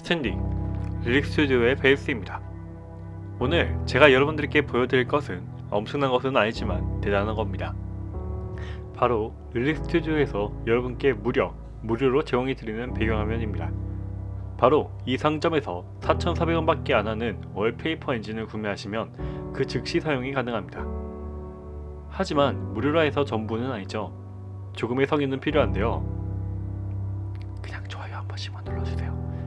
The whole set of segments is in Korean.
스탠딩 릴릭 스튜디오의 베이스입니다. 오늘 제가 여러분들께 보여드릴 것은 엄청난 것은 아니지만 대단한 겁니다. 바로 릴릭 스튜디오에서 여러분께 무려 무료로 제공해드리는 배경화면입니다. 바로 이 상점에서 4,400원 밖에 안하는 Wallpaper Engine을 구매하시면 그 즉시 사용이 가능합니다. 하지만 무료라 해서 전부는 아니죠. 조금의 성의는 필요한데요. 그냥 좋아요 한 번씩만 눌러주세요.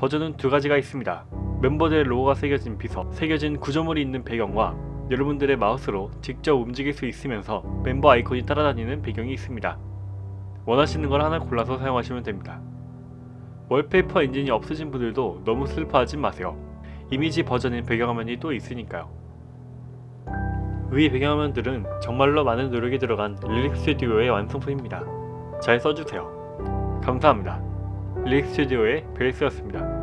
버전은 두 가지가 있습니다. 멤버들의 로고가 새겨진 비석, 새겨진 구조물이 있는 배경과 여러분들의 마우스로 직접 움직일 수 있으면서 멤버 아이콘이 따라다니는 배경이 있습니다. 원하시는 걸 하나 골라서 사용하시면 됩니다. Wallpaper Engine이 없으신 분들도 너무 슬퍼하지 마세요. 이미지 버전인 배경화면이 또 있으니까요. 위 배경화면들은 정말로 많은 노력이 들어간 릴릭 스튜디오의 완성품입니다. 잘 써주세요. 감사합니다. 릴릭 스튜디오의 베이스였습니다.